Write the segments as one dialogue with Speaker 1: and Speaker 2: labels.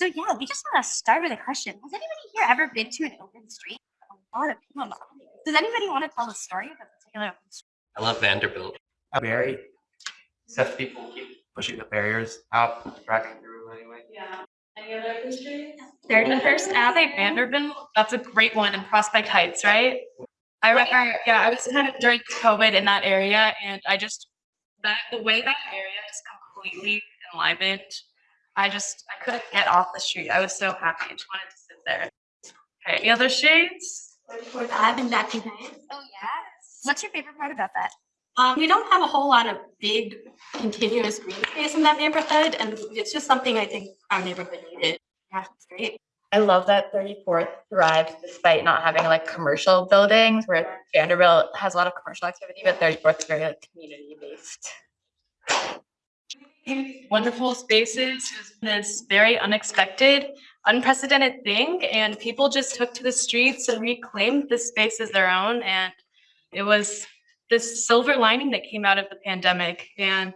Speaker 1: So yeah, we just want to start with a question. Has anybody here ever been to an open street? A lot of people. Does anybody want to tell a story of a particular open street?
Speaker 2: I love Vanderbilt.
Speaker 3: Very. Except people keep pushing the barriers out, dragging through anyway.
Speaker 4: Yeah. Any other history?
Speaker 5: 31st Ave, Vanderbilt. That's a great one in Prospect Heights, right? I remember, yeah, I was kind of during COVID in that area, and I just that the way that area is completely enlivened. I just I couldn't get off the street. I was so happy. I just wanted to sit there. Okay, any other shades?
Speaker 4: I've been back in
Speaker 1: Oh yes. What's your favorite part about that?
Speaker 4: Um, we don't have a whole lot of big continuous green space in that neighborhood, and it's just something I think our neighborhood needed. Yeah, it's great.
Speaker 5: I love that 34th thrives despite not having like commercial buildings where Vanderbilt has a lot of commercial activity, but 34th is very like community based. Wonderful spaces this very unexpected, unprecedented thing, and people just took to the streets and reclaimed this space as their own. And it was this silver lining that came out of the pandemic. And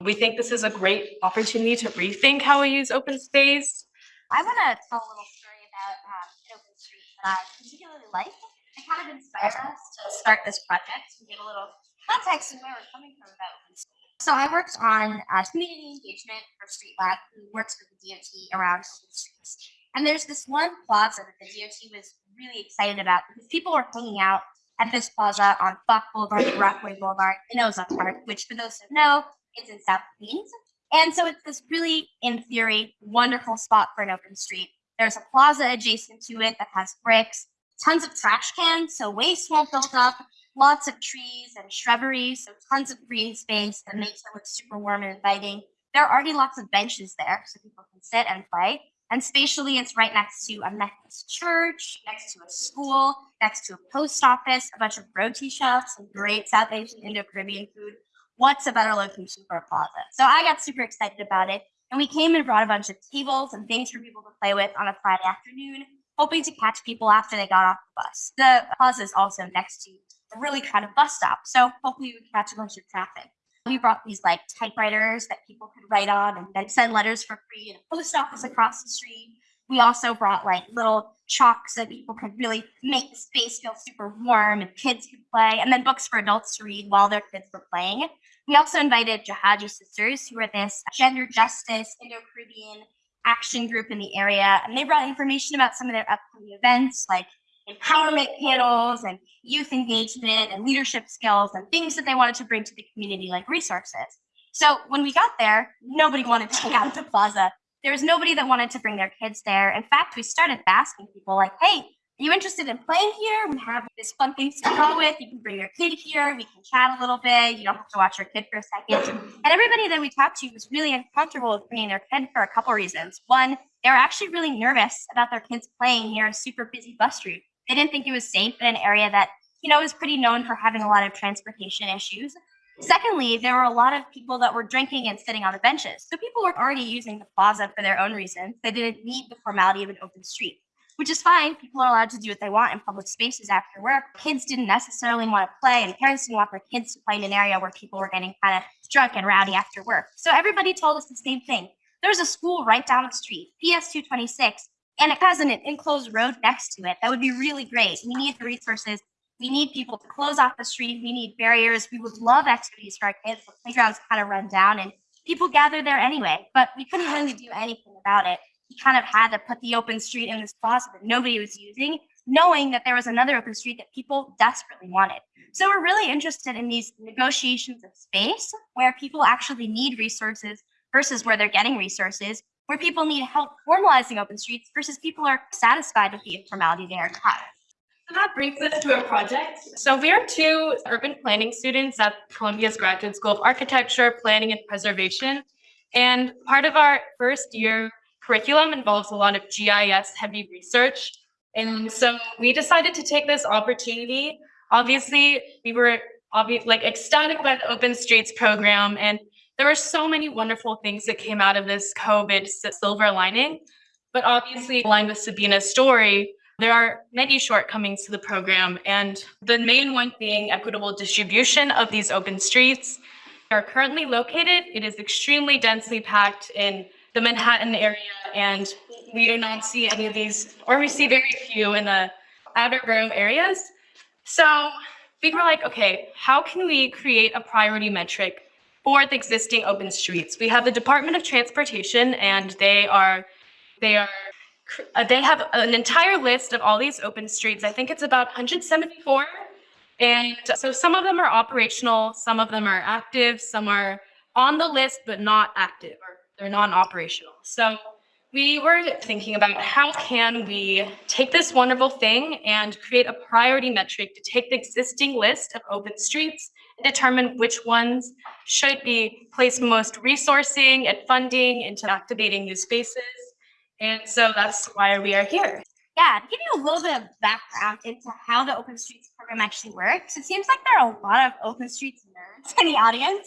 Speaker 5: we think this is a great opportunity to rethink how we use open space
Speaker 1: I want to tell a little story about um, an open street that I particularly like. It kind of inspired us to start this project to get a little context of where we're coming from about open street. So I worked on uh, community engagement for Street Lab, who works with the DOT around open streets. And there's this one plaza that the DOT was really excited about because people were hanging out at this plaza on Buck Boulevard, Rockaway Boulevard, in Ozone Park, which for those who know, is in South Queens. And so it's this really, in theory, wonderful spot for an open street. There's a plaza adjacent to it that has bricks, tons of trash cans, so waste won't build up, lots of trees and shrubbery, so tons of green space that makes it look super warm and inviting. There are already lots of benches there so people can sit and play. And spatially, it's right next to a Methodist church, next to a school, next to a post office, a bunch of roti shops, some great South Asian Indo-Caribbean food, what's a better location for a plaza? So I got super excited about it. And we came and brought a bunch of tables and things for people to play with on a Friday afternoon, hoping to catch people after they got off the bus. The plaza is also next to really kind of bus stop. So hopefully we catch a bunch of traffic. We brought these like typewriters that people could write on and then send letters for free in a post office across the street. We also brought like little chalks that people could really make the space feel super warm and kids could play, and then books for adults to read while their kids were playing. We also invited Jahajee Sisters, who are this gender justice Indo-Caribbean action group in the area, and they brought information about some of their upcoming events like empowerment panels and youth engagement and leadership skills and things that they wanted to bring to the community like resources. So when we got there, nobody wanted to hang out at the plaza there was nobody that wanted to bring their kids there. In fact, we started asking people like, hey, are you interested in playing here? We have this fun thing to go with. You can bring your kid here. We can chat a little bit. You don't have to watch your kid for a second. And everybody that we talked to was really uncomfortable with bringing their kid for a couple reasons. One, they were actually really nervous about their kids playing near a super busy bus route. They didn't think it was safe in an area that, you know, is pretty known for having a lot of transportation issues. Secondly, there were a lot of people that were drinking and sitting on the benches. So people were already using the plaza for their own reasons. They didn't need the formality of an open street, which is fine. People are allowed to do what they want in public spaces after work. Kids didn't necessarily want to play, and parents didn't want their kids to play in an area where people were getting kind of drunk and rowdy after work. So everybody told us the same thing. There's a school right down the street, PS 226, and it has an enclosed road next to it. That would be really great. We need the resources we need people to close off the street. We need barriers. We would love activities for our kids. The playground's kind of run down and people gather there anyway, but we couldn't really do anything about it. We kind of had to put the open street in this closet that nobody was using, knowing that there was another open street that people desperately wanted. So we're really interested in these negotiations of space where people actually need resources versus where they're getting resources, where people need help formalizing open streets versus people are satisfied with the informality they are taught.
Speaker 5: So that brings us to a project. So we are two urban planning students at Columbia's Graduate School of Architecture, Planning and Preservation. And part of our first year curriculum involves a lot of GIS heavy research. And so we decided to take this opportunity. Obviously, we were obvi like ecstatic about the Open Streets program. And there were so many wonderful things that came out of this COVID silver lining. But obviously, aligned with Sabina's story, there are many shortcomings to the program, and the main one being equitable distribution of these open streets. They are currently located, it is extremely densely packed in the Manhattan area, and we do not see any of these, or we see very few in the outer borough areas. So we were like, okay, how can we create a priority metric for the existing open streets? We have the Department of Transportation, and they are they are uh, they have an entire list of all these open streets. I think it's about 174. And so some of them are operational, some of them are active, some are on the list but not active or they're non-operational. So we were thinking about how can we take this wonderful thing and create a priority metric to take the existing list of open streets determine which ones should be placed most resourcing and funding into activating new spaces. And so that's why we are here.
Speaker 1: Yeah, to give you a little bit of background into how the Open Streets program actually works, it seems like there are a lot of Open Streets nerds in the audience.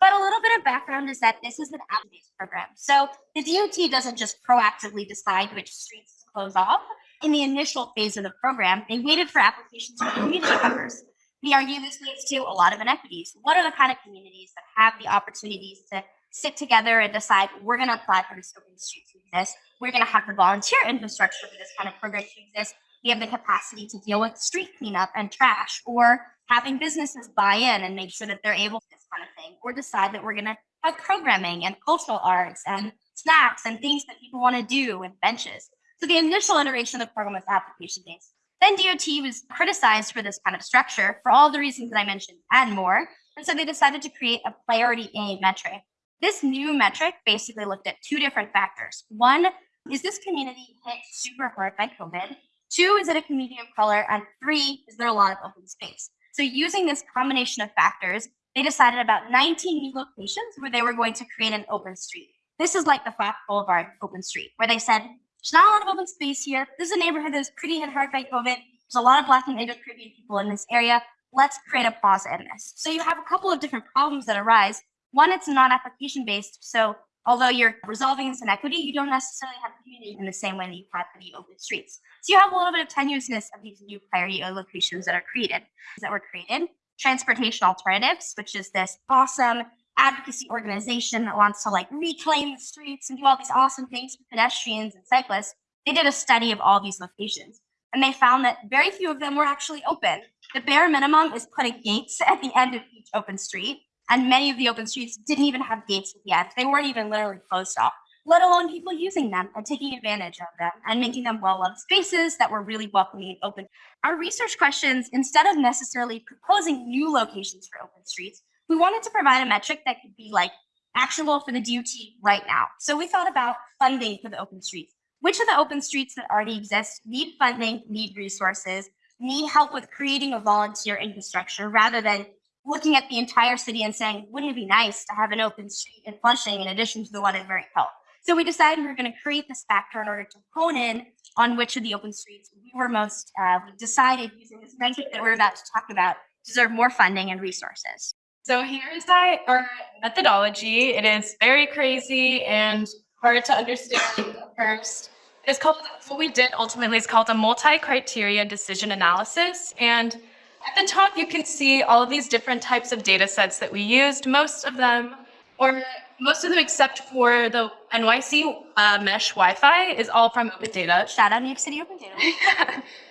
Speaker 1: But a little bit of background is that this is an app-based program. So the DOT doesn't just proactively decide which streets to close off. In the initial phase of the program, they waited for applications from community members. We argue this leads to a lot of inequities. What are the kind of communities that have the opportunities to sit together and decide we're going to apply for this open street to exist? We're going to have the volunteer infrastructure for this kind of program to exist. We have the capacity to deal with street cleanup and trash, or having businesses buy in and make sure that they're able to this kind of thing, or decide that we're going to have programming and cultural arts and snacks and things that people want to do and benches. So the initial iteration of the program was application based. Then DOT was criticized for this kind of structure for all the reasons that I mentioned and more. And so they decided to create a priority A metric. This new metric basically looked at two different factors. One, is this community hit super hard by COVID? Two, is it a community of color? And three, is there a lot of open space? So using this combination of factors, they decided about 19 new locations where they were going to create an open street. This is like the Flat Boulevard open street, where they said, there's not a lot of open space here. This is a neighborhood that's pretty hit hard by COVID. There's a lot of Black and Native Caribbean people in this area. Let's create a plaza in this. So you have a couple of different problems that arise. One, it's not application based. So although you're resolving this inequity, you don't necessarily have community in the same way that you have the open streets. So you have a little bit of tenuousness of these new priority locations that are created, that were created. Transportation Alternatives, which is this awesome advocacy organization that wants to like reclaim the streets and do all these awesome things for pedestrians and cyclists. They did a study of all these locations and they found that very few of them were actually open. The bare minimum is putting gates at the end of each open street and many of the open streets didn't even have gates at the end. They weren't even literally closed off, let alone people using them and taking advantage of them and making them well-loved spaces that were really welcoming and open. Our research questions, instead of necessarily proposing new locations for open streets, we wanted to provide a metric that could be like actionable for the DOT right now. So we thought about funding for the open streets. Which of the open streets that already exist need funding, need resources, need help with creating a volunteer infrastructure rather than looking at the entire city and saying, wouldn't it be nice to have an open street in Flushing in addition to the one in Murray Hill? So we decided we were going to create this factor in order to hone in on which of the open streets we were most, uh, we decided using this metric that we're about to talk about deserve more funding and resources.
Speaker 5: So here is our methodology. It is very crazy and hard to understand at first. It's called, what we did ultimately is called a multi-criteria decision analysis. And at the top, you can see all of these different types of data sets that we used. Most of them, or most of them except for the NYC uh, mesh Wi-Fi is all from open data.
Speaker 1: Shout out New York City Open Data.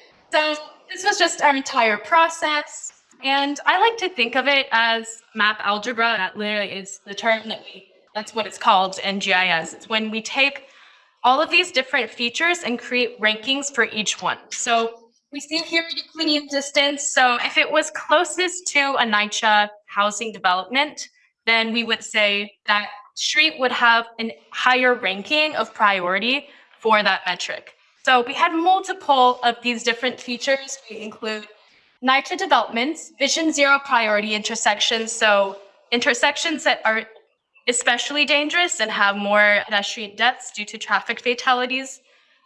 Speaker 5: so this was just our entire process. And I like to think of it as map algebra. That literally is the term that we, that's what it's called in GIS. It's when we take all of these different features and create rankings for each one. So we see here Euclidean distance. So if it was closest to a NYCHA housing development, then we would say that street would have a higher ranking of priority for that metric. So we had multiple of these different features. We include NYCHA developments, Vision Zero priority intersections. So intersections that are especially dangerous and have more pedestrian deaths due to traffic fatalities.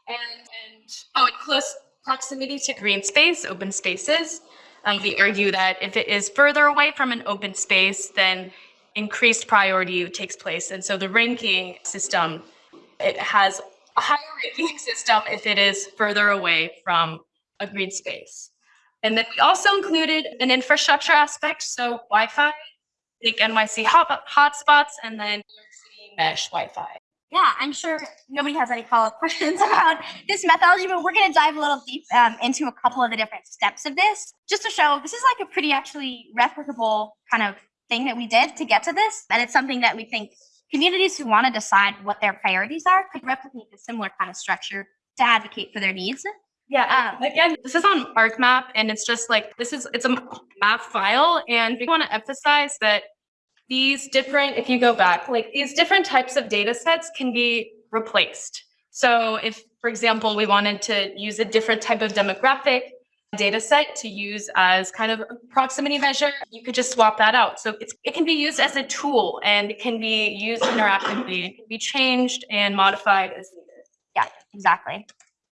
Speaker 5: And, and oh, in close proximity to green space, open spaces. Um, we argue that if it is further away from an open space, then increased priority takes place. And so the ranking system, it has a higher ranking system if it is further away from a green space. And then we also included an infrastructure aspect, so Wi-Fi, think NYC hot, hotspots, and then mesh Wi-Fi.
Speaker 1: yeah, I'm sure nobody has any follow-up questions about this methodology, but we're gonna dive a little deep um, into a couple of the different steps of this, just to show this is like a pretty actually replicable kind of thing that we did to get to this, and it's something that we think communities who want to decide what their priorities are could replicate a similar kind of structure to advocate for their needs.
Speaker 5: Yeah,
Speaker 1: Um,
Speaker 5: again, this is on ArcMap and it's just like, this is, it's a map file and we want to emphasize that these different, if you go back, like these different types of data sets can be replaced. So if, for example, we wanted to use a different type of demographic data set to use as kind of a proximity measure, you could just swap that out. So it's, it can be used as a tool and it can be used interactively. It can be changed and modified as needed.
Speaker 1: Yeah, exactly.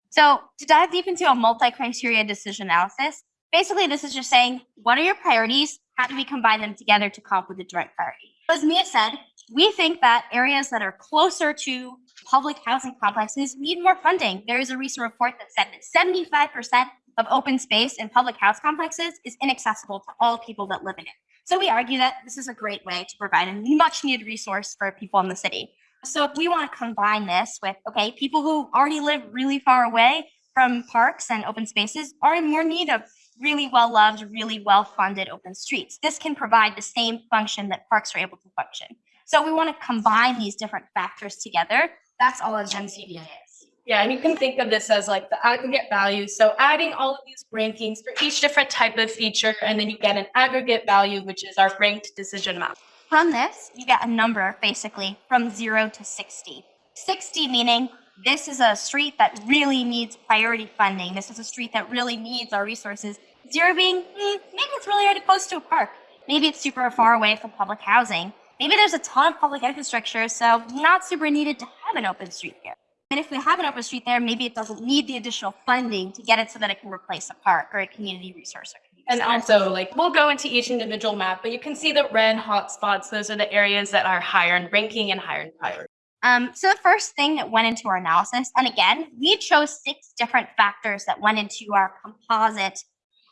Speaker 1: So to dive deep into a multi-criteria decision analysis, basically this is just saying, what are your priorities? How do we combine them together to come up with a joint priority? As Mia said, we think that areas that are closer to public housing complexes need more funding. There is a recent report that said that 75% of open space in public house complexes is inaccessible to all people that live in it. So we argue that this is a great way to provide a much needed resource for people in the city. So if we want to combine this with, okay, people who already live really far away from parks and open spaces are in more need of really well-loved, really well-funded open streets. This can provide the same function that parks are able to function. So we want to combine these different factors together. That's all a Gen CBA is.
Speaker 5: Yeah, and you can think of this as like the aggregate value. So adding all of these rankings for each different type of feature, and then you get an aggregate value, which is our ranked decision map.
Speaker 1: From this, you get a number basically from zero to 60. 60 meaning this is a street that really needs priority funding. This is a street that really needs our resources. Zero being, hmm, maybe it's really already close to a park. Maybe it's super far away from public housing. Maybe there's a ton of public infrastructure, so not super needed to have an open street here. And if we have an open street there, maybe it doesn't need the additional funding to get it so that it can replace a park or a community resource.
Speaker 5: And also, like, we'll go into each individual map, but you can see the red hotspots. Those are the areas that are higher in ranking and higher in priority.
Speaker 1: Um, so the first thing that went into our analysis, and again, we chose six different factors that went into our composite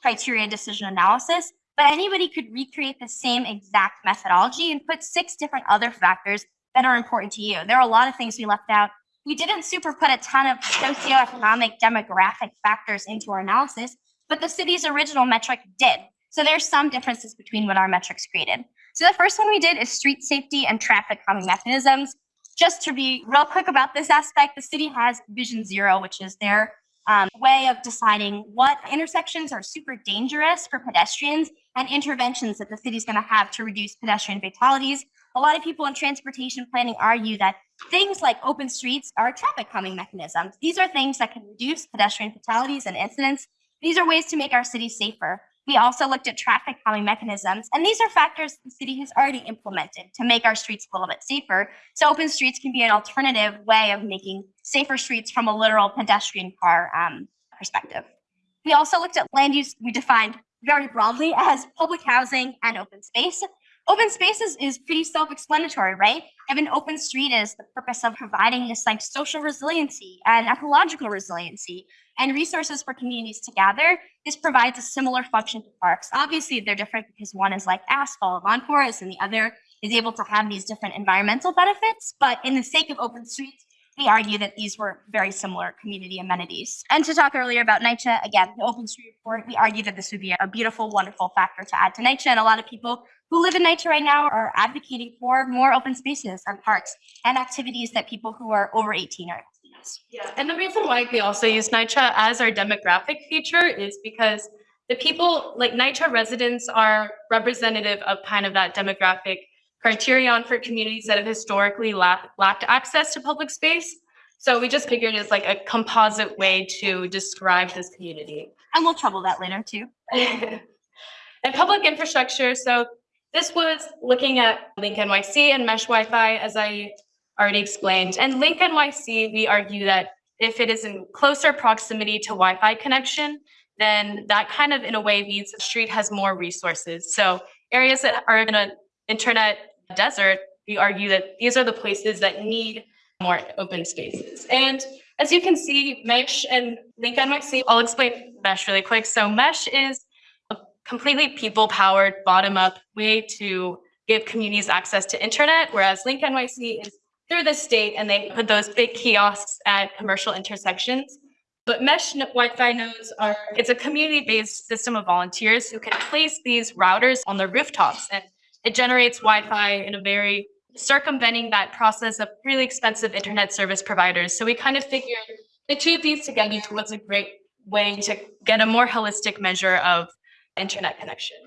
Speaker 1: criteria decision analysis, but anybody could recreate the same exact methodology and put six different other factors that are important to you. There are a lot of things we left out. We didn't super put a ton of socioeconomic demographic factors into our analysis, but the city's original metric did. So there's some differences between what our metrics created. So the first one we did is street safety and traffic calming mechanisms just to be real quick about this aspect, the city has Vision Zero, which is their um, way of deciding what intersections are super dangerous for pedestrians and interventions that the city's going to have to reduce pedestrian fatalities. A lot of people in transportation planning argue that things like open streets are traffic calming mechanisms. These are things that can reduce pedestrian fatalities and incidents. These are ways to make our city safer. We also looked at traffic calming mechanisms, and these are factors the city has already implemented to make our streets a little bit safer. So open streets can be an alternative way of making safer streets from a literal pedestrian car um, perspective. We also looked at land use, we defined very broadly as public housing and open space. Open spaces is pretty self-explanatory, right? An open street is the purpose of providing this like social resiliency and ecological resiliency and resources for communities to gather, this provides a similar function to parks. Obviously, they're different because one is like asphalt, lawn forest, and the other is able to have these different environmental benefits. But in the sake of open streets, we argue that these were very similar community amenities. And to talk earlier about NYCHA, again, the open street report, we argue that this would be a beautiful, wonderful factor to add to NYCHA. And a lot of people who live in NYCHA right now are advocating for more open spaces and parks and activities that people who are over 18 are.
Speaker 5: Yeah, and the reason why we also use NYCHA as our demographic feature is because the people, like NYCHA residents are representative of kind of that demographic criterion for communities that have historically lacked, lacked access to public space. So we just figured it's like a composite way to describe this community.
Speaker 1: And we'll trouble that later too.
Speaker 5: and public infrastructure. So this was looking at Link NYC and mesh Wi-Fi, as I already explained. And Link NYC, we argue that if it is in closer proximity to Wi-Fi connection, then that kind of in a way means the street has more resources. So areas that are in an internet desert, we argue that these are the places that need more open spaces. And as you can see, Mesh and Link NYC, I'll explain Mesh really quick. So Mesh is a completely people-powered, bottom-up way to give communities access to internet, whereas Link NYC is through the state and they put those big kiosks at commercial intersections. But mesh Wi-Fi nodes are, it's a community-based system of volunteers who can place these routers on the rooftops and it generates Wi-Fi in a very circumventing that process of really expensive internet service providers. So we kind of figured the two of these together was a great way to get a more holistic measure of internet connection.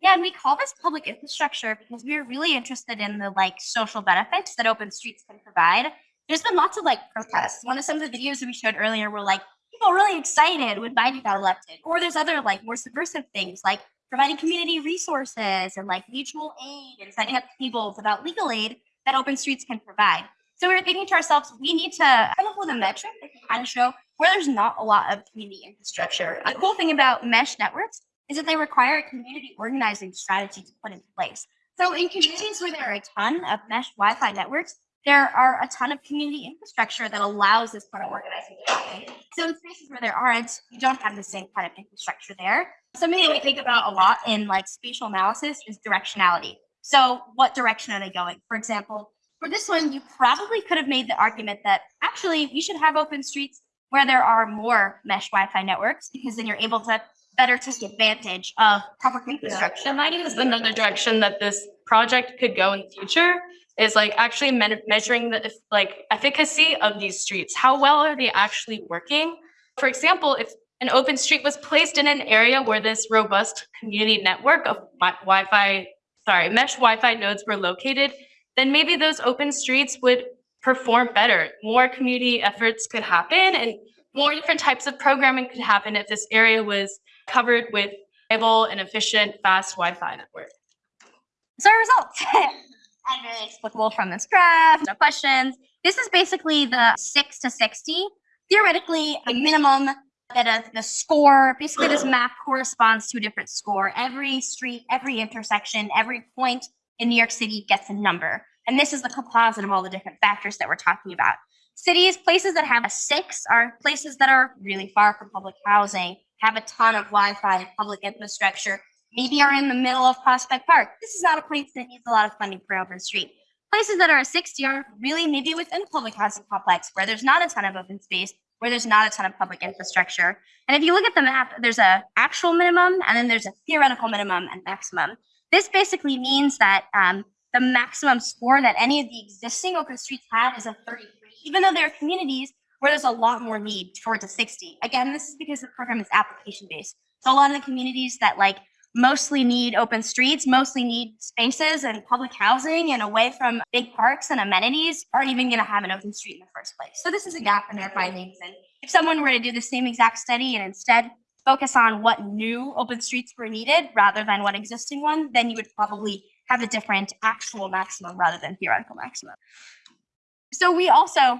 Speaker 1: Yeah, and we call this public infrastructure because we're really interested in the like social benefits that open streets can provide. There's been lots of like protests. One of some of the videos that we showed earlier were like people really excited when Biden got elected. Or there's other like more subversive things like providing community resources and like mutual aid and setting up tables about legal aid that open streets can provide. So we were thinking to ourselves, we need to come up with a metric that can kind of show where there's not a lot of community infrastructure. The cool thing about mesh networks is that they require a community organizing strategy to put into place. So in communities where there are a ton of mesh Wi-Fi networks, there are a ton of community infrastructure that allows this kind of organizing to happen. So in spaces where there aren't, you don't have the same kind of infrastructure there. Something that we think about a lot in like spatial analysis is directionality. So what direction are they going? For example, for this one, you probably could have made the argument that actually we should have open streets where there are more mesh Wi-Fi networks because then you're able to better take advantage of public infrastructure.
Speaker 5: That might is another direction that this project could go in the future is like actually me- measuring the like efficacy of these streets. How well are they actually working? For example, if an open street was placed in an area where this robust community network of wi- Wi-Fi, sorry, mesh Wi-Fi nodes were located, then maybe those open streets would perform better. More community efforts could happen and more different types of programming could happen if this area was covered with reliable and efficient fast Wi-Fi network.
Speaker 1: So our results. and really explicable from this graph, no questions. This is basically the six to 60. Theoretically, a minimum that a, the score, basically this map corresponds to a different score. Every street, every intersection, every point in New York City gets a number. And this is the composite of all the different factors that we're talking about. Cities, places that have a six are places that are really far from public housing, have a ton of Wi-Fi and public infrastructure, maybe are in the middle of Prospect Park. This is not a place that needs a lot of funding for open street. Places that are a 60 are really maybe within public housing complex where there's not a ton of open space, where there's not a ton of public infrastructure. And if you look at the map, there's a actual minimum and then there's a theoretical minimum and maximum. This basically means that um, the maximum score that any of the existing open streets have is a 33, even though there are communities where there's a lot more need towards a 60. Again, this is because the program is application based. So a lot of the communities that like mostly need open streets, mostly need spaces and public housing and away from big parks and amenities aren't even going to have an open street in the first place. So this is a gap in their findings. And if someone were to do the same exact study and instead focus on what new open streets were needed rather than what existing one, then you would probably have a different actual maximum rather than theoretical maximum. So we also,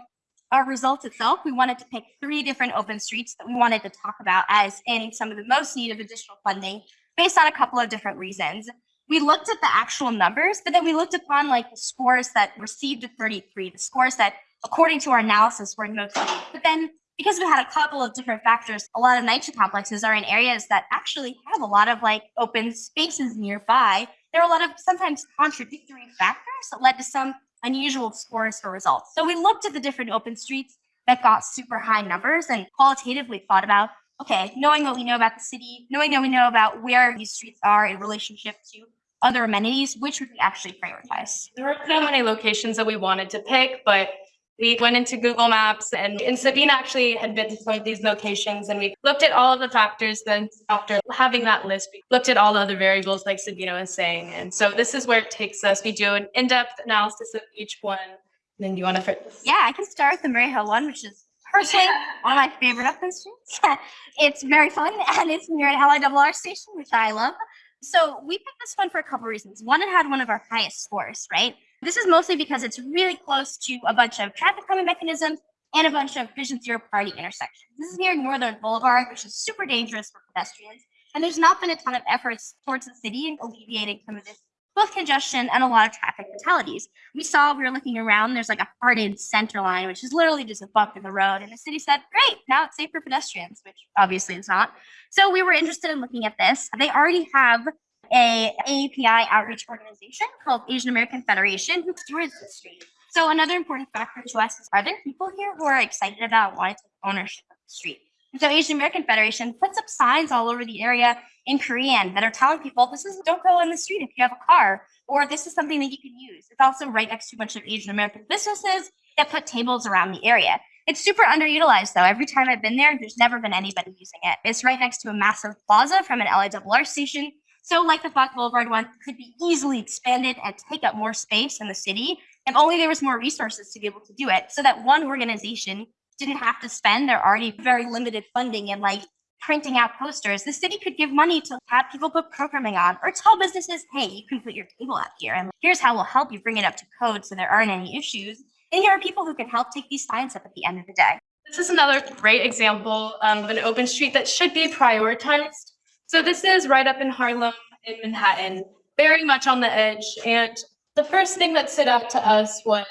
Speaker 1: our results itself, we wanted to pick three different open streets that we wanted to talk about as in some of the most need of additional funding based on a couple of different reasons. We looked at the actual numbers, but then we looked upon like the scores that received a 33, the scores that, according to our analysis, were needed. But then because we had a couple of different factors, a lot of NYCHA complexes are in areas that actually have a lot of like open spaces nearby. There are a lot of sometimes contradictory factors that led to some unusual scores for results. So we looked at the different open streets that got super high numbers and qualitatively thought about okay, knowing what we know about the city, knowing what we know about where these streets are in relationship to other amenities, which would we actually prioritize?
Speaker 5: There were so many locations that we wanted to pick, but we went into Google Maps and, and Sabina actually had been to some of these locations and we looked at all of the factors. Then after having that list, we looked at all the other variables like Sabina was saying. And so this is where it takes us. We do an in-depth analysis of each one. And then do you want to?
Speaker 1: Yeah, I can start with the Murray Hill one, which is personally one of my favorite open streets. it's very fun and it's near an LIRR station, which I love. So we picked this one for a couple reasons. One, it had one of our highest scores, right? This is mostly because it's really close to a bunch of traffic calming mechanisms and a bunch of vision zero priority intersections. This is near Northern Boulevard, which is super dangerous for pedestrians. And there's not been a ton of efforts towards the city in alleviating some of this both congestion and a lot of traffic fatalities. We saw, we were looking around, there's like a hardened center line, which is literally just a bump in the road. And the city said, great, now it's safe for pedestrians, which obviously it's not. So we were interested in looking at this. They already have a AAPI outreach organization called Asian American Federation who stewards the street. So another important factor to us is are there people here who are excited about wanting to take ownership of the street? So Asian American Federation puts up signs all over the area in Korean that are telling people this is don't go in the street if you have a car, or this is something that you can use. It's also right next to a bunch of Asian American businesses that put tables around the area. It's super underutilized though. Every time I've been there, there's never been anybody using it. It's right next to a massive plaza from an LIRR station. So like the Fox Boulevard one could be easily expanded and take up more space in the city if only there was more resources to be able to do it so that one organization didn't have to spend their already very limited funding and like printing out posters. The city could give money to have people put programming on or tell businesses, hey, you can put your table out here and here's how we'll help you bring it up to code so there aren't any issues. And here are people who can help take these signs up at the end of the day.
Speaker 5: This is another great example um, of an open street that should be prioritized. So this is right up in Harlem in Manhattan, very much on the edge. And the first thing that stood out to us was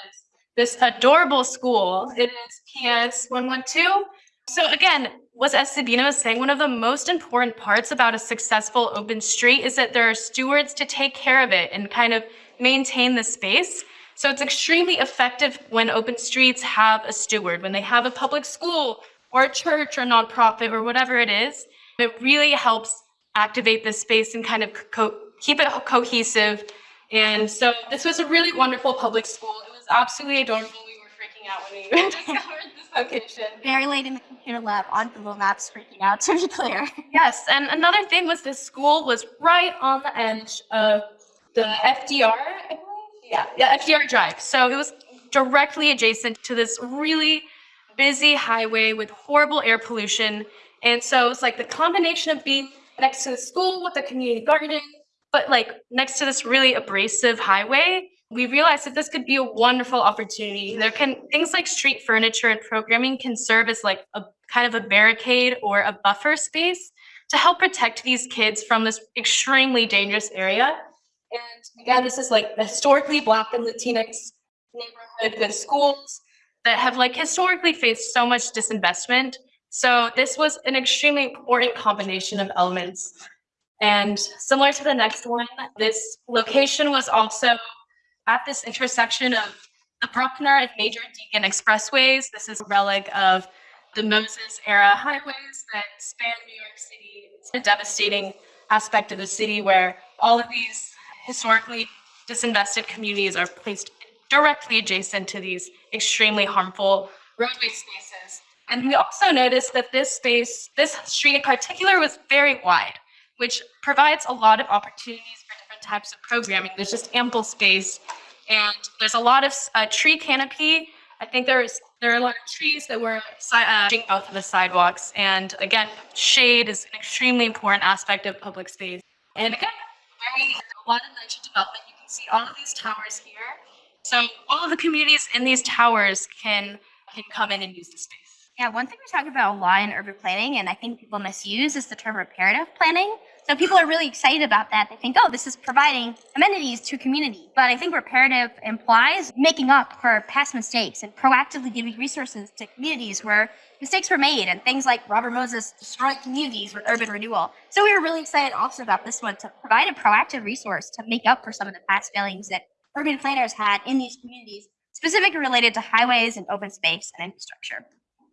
Speaker 5: this adorable school. It is PS 112. So again, was as Sabina was saying, one of the most important parts about a successful open street is that there are stewards to take care of it and kind of maintain the space. So it's extremely effective when open streets have a steward, when they have a public school or a church or nonprofit or whatever it is. It really helps activate this space and kind of keep it cohesive. And so this was a really wonderful public school. It was absolutely adorable. We were freaking out when we discovered location.
Speaker 1: Very late in the computer lab on Google Maps freaking out to be clear.
Speaker 5: Yes, and another thing was this school was right on the edge of the FDR, I believe. Yeah, yeah, FDR Drive. So it was directly adjacent to this really busy highway with horrible air pollution. And so it's like the combination of being next to the school with the community garden, but like next to this really abrasive highway, we realized that this could be a wonderful opportunity. There can things like street furniture and programming can serve as like a kind of a barricade or a buffer space to help protect these kids from this extremely dangerous area. And again, this is like historically Black and Latinx neighborhood with schools that have like historically faced so much disinvestment. So this was an extremely important combination of elements. And similar to the next one, this location was also at this intersection of the Bruckner and Major Deegan Expressways. This is a relic of the Moses era highways that span New York City. It's a devastating aspect of the city where all of these historically disinvested communities are placed directly adjacent to these extremely harmful roadway spaces. And we also noticed that this space, this street in particular, was very wide, which provides a lot of opportunities types of programming. There's just ample space, and there's a lot of uh, tree canopy. I think there's there are a lot of trees that were uh, both of the sidewalks, and again, shade is an extremely important aspect of public space. And again, very a lot of NYCHA development. You can see all of these towers here. So all of the communities in these towers can can come in and use the space.
Speaker 1: Yeah, one thing we talk about a lot in urban planning, and I think people misuse, is the term reparative planning. So people are really excited about that. They think, oh, this is providing amenities to community. But I think reparative implies making up for past mistakes and proactively giving resources to communities where mistakes were made and things like Robert Moses destroyed communities with urban renewal. So we were really excited also about this one to provide a proactive resource to make up for some of the past failings that urban planners had in these communities, specifically related to highways and open space and infrastructure.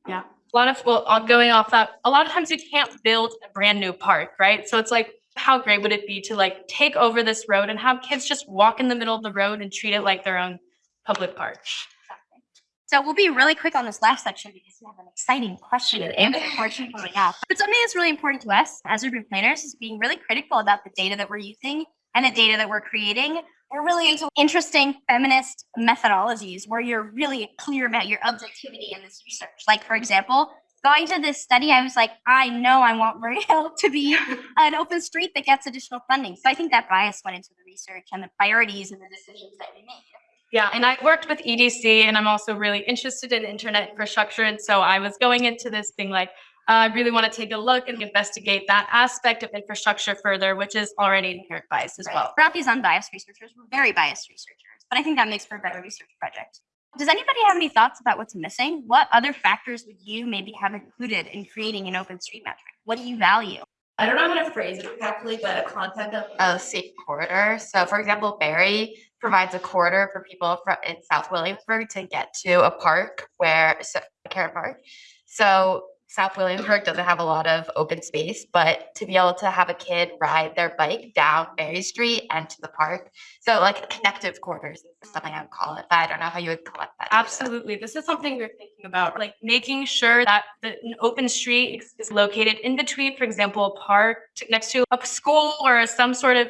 Speaker 5: Yeah. A lot of, well, on going off that, a lot of times you can't build a brand new park, right? So it's like, how great would it be to like take over this road and have kids just walk in the middle of the road and treat it like their own public park?
Speaker 1: Exactly. So we'll be really quick on this last section because we have an exciting question and answer portion coming up. But something that's really important to us as urban planners is being really critical about the data that we're using and the data that we're creating. We're really into interesting feminist methodologies where you're really clear about your objectivity in this research. Like, for example, going to this study, I was like, I know I want Muriel to be an open street that gets additional funding. So I think that bias went into the research and the priorities and the decisions that we made.
Speaker 5: Yeah, and I worked with EDC and I'm also really interested in internet infrastructure. And so I was going into this thing like, Uh, I really want to take a look and investigate that aspect of infrastructure further, which is already inherent bias as well.
Speaker 1: We're not these unbiased researchers, we're very biased researchers, but I think that makes for a better research project. Does anybody have any thoughts about what's missing? What other factors would you maybe have included in creating an open street metric? What do you value?
Speaker 2: I don't know how to phrase it exactly, but a concept of a safe corridor. So for example, Berry, provides a corridor for people fro- in South Williamsburg to get to a park where, so, Carrot Park. So South Williamsburg doesn't have a lot of open space, but to be able to have a kid ride their bike down Berry Street and to the park. So like connective corridors is something I would call it, but I don't know how you would collect that. data.
Speaker 5: Absolutely. This is something we're thinking about, like making sure that the an open street is- located in between, for example, a park next to a school or some sort of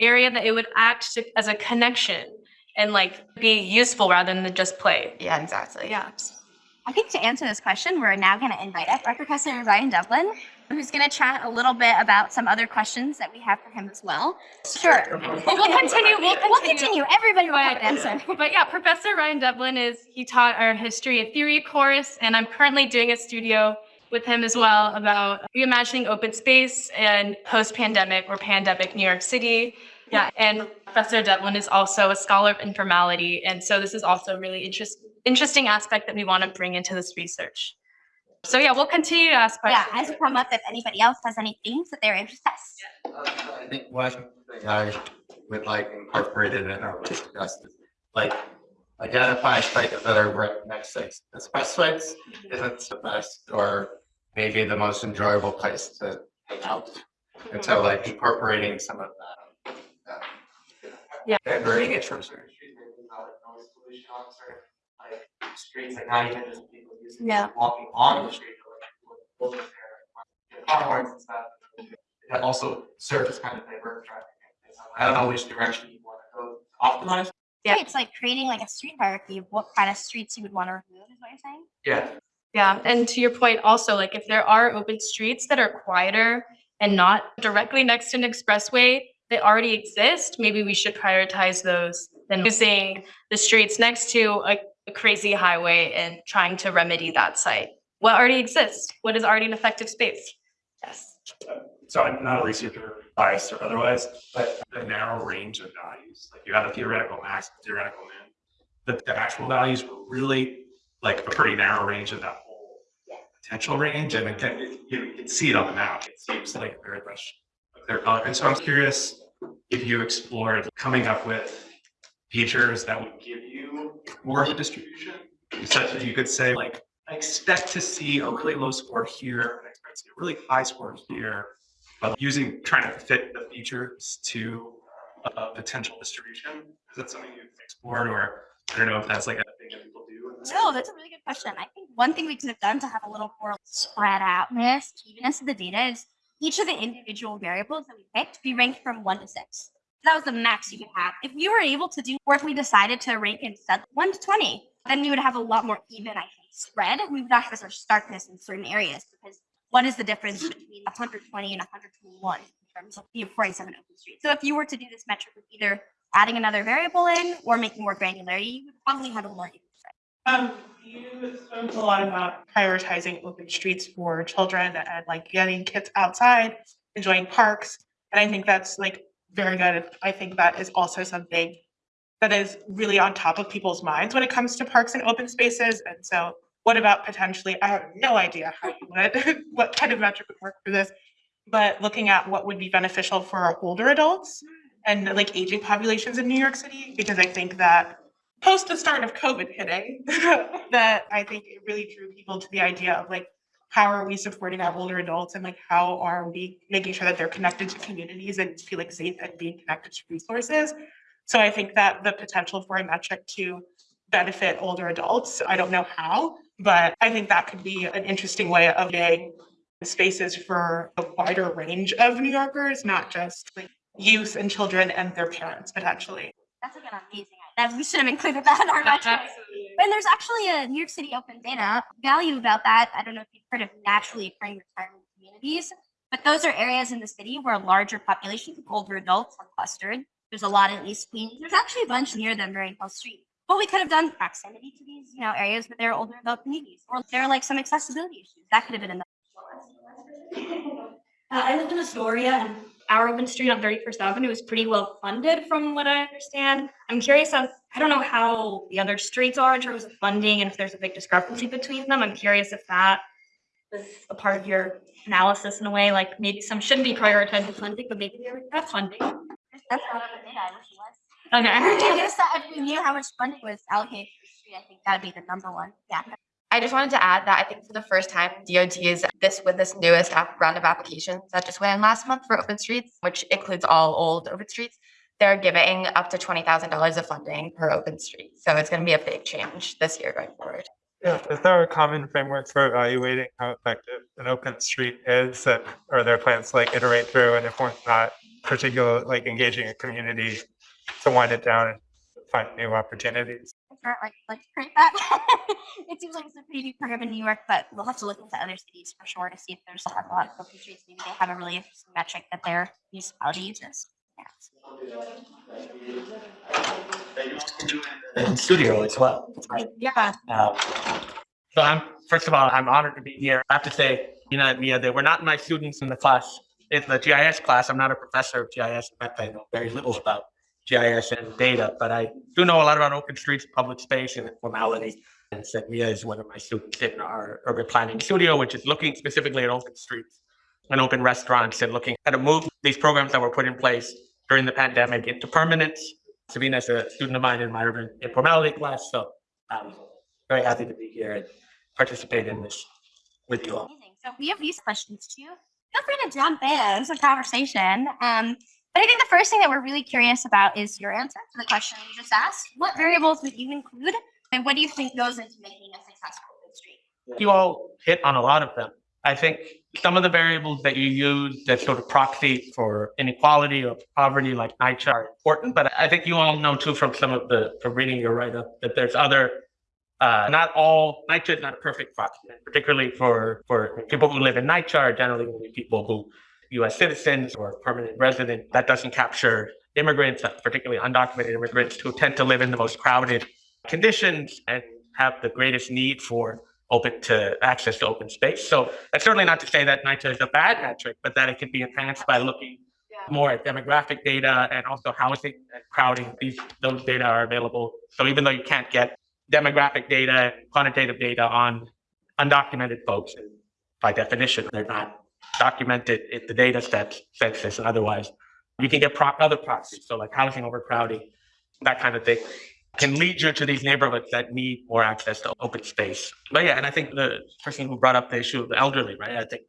Speaker 5: area that it would act to, as a connection and like be useful rather than just play.
Speaker 2: Yeah, exactly.
Speaker 5: Yeah.
Speaker 1: I think to answer this question, we're now going to invite up our Professor Ryan Devlin, who's going to chat a little bit about some other questions that we have for him as well. Sure.
Speaker 5: We'll continue. We'll
Speaker 1: We'll
Speaker 5: continue.
Speaker 1: Everybody will have an answer.
Speaker 5: But yeah, Professor Ryan Devlin is, he taught our history and theory course, and I'm currently doing a studio with him as well about reimagining open space and post-pandemic or pandemic New York City. Yeah, and Professor Devlin is also a scholar of informality, and so this is also a really interest, interesting aspect that we want to bring into this research. So yeah, we'll continue to ask
Speaker 1: Yeah,
Speaker 5: questions.
Speaker 1: as we come up, if anybody else has any themes that they're interested in.
Speaker 3: Uh, I think one thing I would like incorporated in our discuss is like identify sites that are right next to expressways isn't the best or maybe the most enjoyable place to hang out. And so like incorporating some of that.
Speaker 5: Yeah.
Speaker 3: And very interesting. Like streets at night and just people using,
Speaker 5: Yeah.
Speaker 3: walking on the street. or, like, over there, like, Cars and stuff. That also serves as kind of divert traffic. I don't know which direction you want to go optimize.
Speaker 5: Yeah.
Speaker 1: It's like creating like a street hierarchy of what kind of streets you would want to remove, is what you're saying?
Speaker 3: Yeah.
Speaker 5: Yeah, and to your point also, like if there are open streets that are quieter and not directly next to an expressway that already exist, maybe we should prioritize those than using the streets next to a, a crazy highway and trying to remedy that site. What already exists? What is already an effective space? Yes.
Speaker 6: so I'm not a researcher biased or otherwise, but the narrow range of values, like you had a theoretical max, theoretical min. The, the actual values were really like a pretty narrow range of that whole potential range. And again, it- you can see it on the map. It seems like very much clear color. Uh, and so I'm curious if you explored coming up with features that would give you more of a distribution, such that you could say like, I expect to see a really low score here, I expect to see a really high score here. But using, trying to fit the features to a, a potential distribution, is that something you've explored or I don't know if that's like a thing that people do?
Speaker 1: No, that's a really good question. I think one thing we could have done to have a little more spread outness, evenness of the data is each of the individual variables that we picked be ranked from one to six. That was the max you could have. If we were able to do, or if we decided to rank instead one to 20, then we would have a lot more even, I think, spread. We would not have such starkness in certain areas because what is the difference between 120 and 121 in terms of the 47 open streets? So if you were to do this metric with either adding another variable in or making more granularity, you would probably have a more even.
Speaker 7: Um, you spoke a lot about prioritizing open streets for children and like getting kids outside, enjoying parks. And I think that's like very good. I think that is also something that is really on top of people's minds when it comes to parks and open spaces. And so what about potentially, I have no idea how you would, what kind of metric would work for this, but looking at what would be beneficial for older adults and like aging populations in New York City, because I think that post the start of COVID hitting, that I think it really drew people to the idea of like, how are we supporting our older adults and like how are we making sure that they're connected to communities and feeling safe and being connected to resources? So I think that the potential for a metric to benefit older adults, I don't know how, but I think that could be an interesting way of getting spaces for a wider range of New Yorkers, not just like youth and children and their parents potentially.
Speaker 1: That's like an amazing. That we should have included that in our metric. And there's actually a New York City open data value about that. I don't know if you've heard of naturally occurring retirement communities, but those are areas in the city where a larger populations of older adults are clustered. There's a lot in East Queens. There's actually a bunch near them during Hill Street. But we could have done proximity to these, you know, areas where there are older adult communities, or there are like some accessibility issues. That could have been in the
Speaker 4: Uh, I lived in Astoria and our open street on 31st Avenue is pretty well funded from what I understand. I'm curious on, I don't know how the other streets are in terms of funding and if there's a big discrepancy between them. I'm curious if that was a part of your analysis in a way, like maybe some shouldn't be prioritized with funding, but maybe they already have funding.
Speaker 1: That's not data. I wish it was.
Speaker 5: Okay.
Speaker 1: I guess that if we knew how much funding was allocated for the street, I think that'd be the number one. Yeah.
Speaker 2: I just wanted to add that I think for the first time, DOT is this with this newest app- round of applications that just went in last month for open streets, which includes all old open streets. They're giving up to twenty thousand dollars of funding per open street. So it's gonna be a big change this year going forward.
Speaker 8: Yeah, is there a common framework for evaluating how effective an open street is that, are there plans to like iterate through and if one's not particular, like engaging a community to wind it down and find new opportunities?
Speaker 1: Or like, create that. it seems like it's a pretty new program in New York, but we'll have to look into other cities for sure to see if there's a lot of open. Maybe they have a really interesting metric that their municipality uses. Yeah.
Speaker 9: in studio as well.
Speaker 1: Yeah.
Speaker 9: Um, so I'm, first of all, I'm honored to be here. I have to say, you know, Mia, they were not my students in the class, in the GIS class. I'm not a professor of GIS. In fact, I know very little about GIS and data, but I do know a lot about open streets, public space, and formality. And Mia is one of my students in our urban planning studio, which is looking specifically at open streets and open restaurants and looking at a move these programs that were put in place during the pandemic into permanence. Sabina is a student of mine in my urban informality class, so I'm very happy to be here and participate in this with you all.
Speaker 1: Amazing. So we have these questions too. Feel free to jump in. It's a conversation. Um, but I think the first thing that we're really curious about is your answer to the question you just asked. What variables would you include? And what do you think goes into making a successful street?
Speaker 9: You all hit on a lot of them. I think some of the variables that you use that sort of proxy for inequality or poverty, like NYCHA, are important. But I think you all know too from some of the from reading your write up that there's other. Uh, not all NYCHA is not a perfect proxy, particularly for for people who live in NYCHA are generally people who U.S. citizens or permanent resident. That doesn't capture immigrants, particularly undocumented immigrants who tend to live in the most crowded conditions and have the greatest need for open to access to open space. So that's certainly not to say that NYCHA is a bad metric, but that it can be enhanced by looking more at demographic data and also housing and crowding. These those data are available. So even though you can't get demographic data, quantitative data on undocumented folks, by definition, they're not documented in the data sets, census and otherwise, you can get pro- other proxies. So like housing overcrowding, that kind of thing can lead you to these neighborhoods that need more access to open space. But yeah, and I think the person who brought up the issue of the elderly, right? I think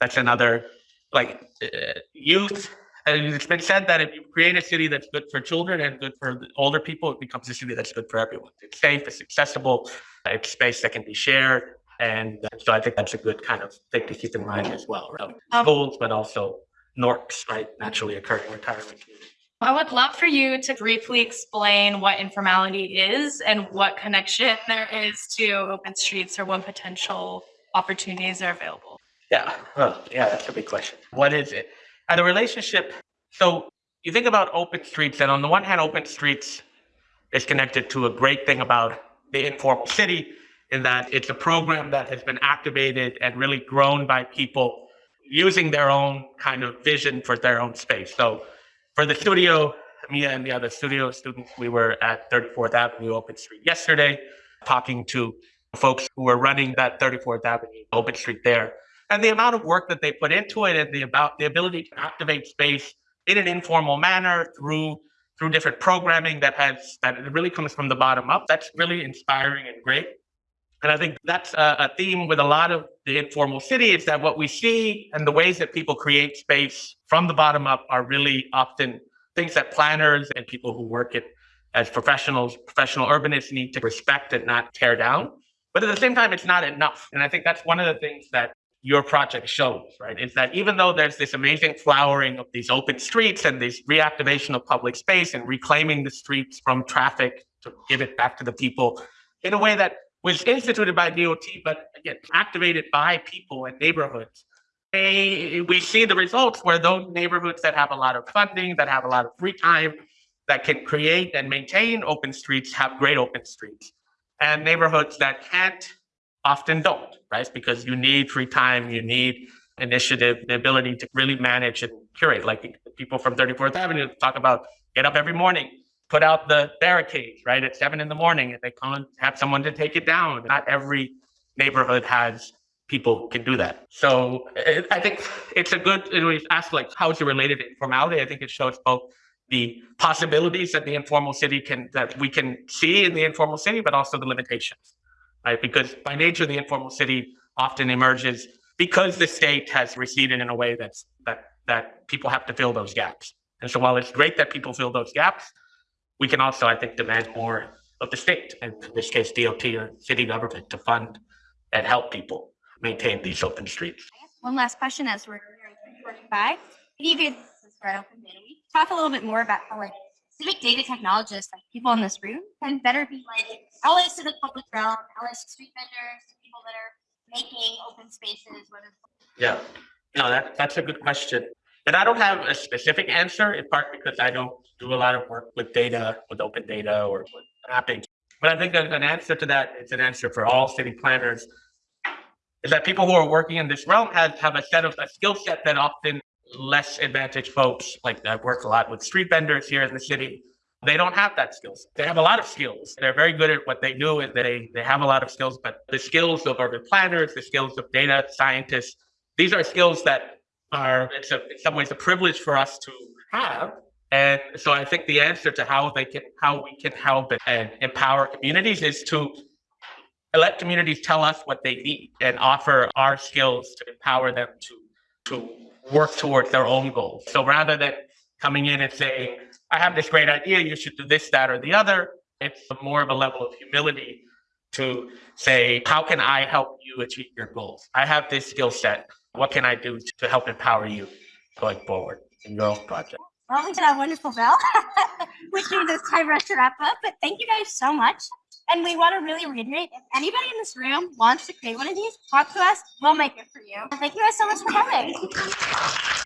Speaker 9: that's another like uh, youth. And it's been said that if you create a city that's good for children and good for older people, it becomes a city that's good for everyone. It's safe, it's accessible, it's space that can be shared. And uh, so I think that's a good kind of thing to keep in mind as well. Right?
Speaker 5: Um,
Speaker 9: Goals, but also NORCs, right? Naturally occurring retirement communities.
Speaker 5: I would love for you to briefly explain what informality is and what connection there is to open streets or what potential opportunities are available.
Speaker 9: Yeah, well, yeah, that's a big question. What is it? And the relationship. So you think about open streets, and on the one hand, open streets is connected to a great thing about the informal city, in that it's a program that has been activated and really grown by people using their own kind of vision for their own space. So for the studio, Mia and the other studio students, we were at 34th Avenue Open Street yesterday, talking to folks who were running that 34th Avenue Open Street there and the amount of work that they put into it and the about the ability to activate space in an informal manner through through different programming that has that really comes from the bottom up that's really inspiring and great and i think that's a, theme with a lot of the informal city is that what we see and the ways that people create space from the bottom up are really often things that planners and people who work it as professionals professional urbanists need to respect and not tear down but at the same time it's not enough and i think that's one of the things that your project shows, right? Is that even though there's this amazing flowering of these open streets and this reactivation of public space and reclaiming the streets from traffic to give it back to the people in a way that was instituted by DOT, but again, activated by people and neighborhoods. They, we see the results where those neighborhoods that have a lot of funding, that have a lot of free time, that can create and maintain open streets have great open streets. And neighborhoods that can't often don't, right? Because you need free time, you need initiative, the ability to really manage and curate. Like people from 34th Avenue talk about get up every morning, put out the barricades, right? At seven in the morning, and they can't have someone to take it down. Not every neighborhood has people can do that. So it, I think it's a good, it was asked like, how is it related to informality? I think it shows both the possibilities that the informal city can, that we can see in the informal city, but also the limitations. Right? Because by nature, the informal city often emerges because the state has receded in a way that's, that, that people have to fill those gaps. And so while it's great that people fill those gaps, we can also, I think, demand more of the state, and in this case, DOT or city government to fund and help people maintain these open streets.
Speaker 1: One last question as we're forty-five. If you could, since we're at open data week, talk a little bit more about how like civic data technologists, like people in this room, can better be like allies to the public realm, allies to street vendors, to people that are making open spaces, whether
Speaker 9: Yeah, no, that, that's a good question. And I don't have a specific answer in part because I don't do a lot of work with data, with open data or with mapping. But I think an answer to that, it's an answer for all city planners, is that people who are working in this realm have, have a set of a skill set that often less advantaged folks, like I work a lot with street vendors here in the city, they don't have that skills. They have a lot of skills. They're very good at what they do and they, they have a lot of skills, but the skills of urban planners, the skills of data scientists, these are skills that are, it's a, in some ways a privilege for us to have. And so I think the answer to how they can, how we can help and empower communities is to let communities tell us what they need and offer our skills to empower them to, to work towards their own goals. So rather than coming in and saying, I have this great idea, you should do this, that, or the other, it's more of a level of humility to say, how can I help you achieve your goals? I have this skill set. What can I do to help empower you going forward in your own project?
Speaker 1: Well, we did a wonderful bell, which means it's time for us to wrap up. But thank you guys so much. And we want to really reiterate if anybody in this room wants to create one of these, talk to us. We'll make it for you. Thank you guys so much for coming.